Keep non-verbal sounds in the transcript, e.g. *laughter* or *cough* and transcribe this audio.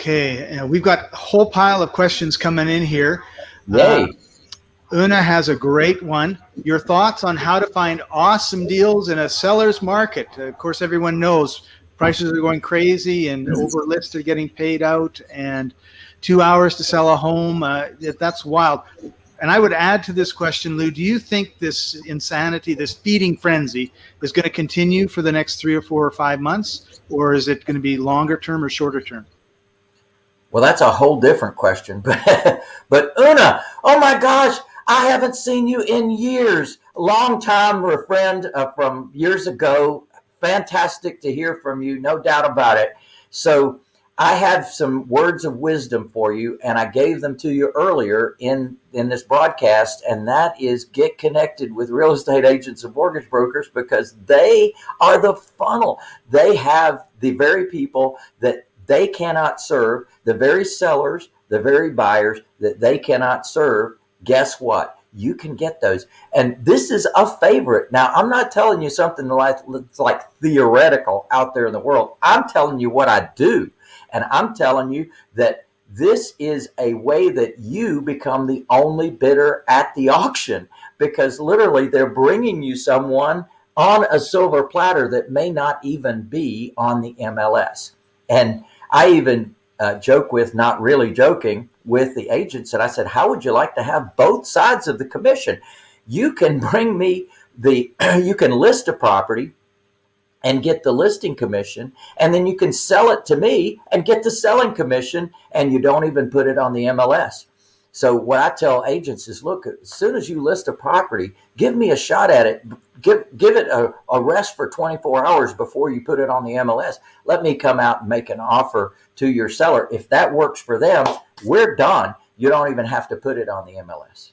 Okay, uh, we've got a whole pile of questions coming in here. Yay. Uh, Una has a great one. Your thoughts on how to find awesome deals in a seller's market? Of course, everyone knows prices are going crazy and over lists are getting paid out and two hours to sell a home. Uh, that's wild. And I would add to this question, Lou, do you think this insanity, this feeding frenzy is going to continue for the next three or four or five months? Or is it going to be longer term or shorter term? Well, that's a whole different question. *laughs* But, but Una, oh my gosh, I haven't seen you in years. Long time friend uh, from years ago. Fantastic to hear from you, no doubt about it. So I have some words of wisdom for you, and I gave them to you earlier in in this broadcast, and that is get connected with real estate agents and mortgage brokers because they are the funnel. They have the very people that they cannot serve, the very sellers, the very buyers that they cannot serve. Guess what? You can get those. And this is a favorite. Now, I'm not telling you something like, like theoretical out there in the world. I'm telling you what I do. And I'm telling you that this is a way that you become the only bidder at the auction because literally they're bringing you someone on a silver platter that may not even be on the MLS. And I even uh, joke with, not really joking, with the agents. And I said, How would you like to have both sides of the commission? You can bring me the, *clears throat* you can list a property and get the listing commission, and then you can sell it to me and get the selling commission, and you don't even put it on the MLS. So what I tell agents is, look, as soon as you list a property, give me a shot at it. Give give it a, a rest for 24 hours before you put it on the MLS. Let me come out and make an offer to your seller. If that works for them, we're done. You don't even have to put it on the MLS.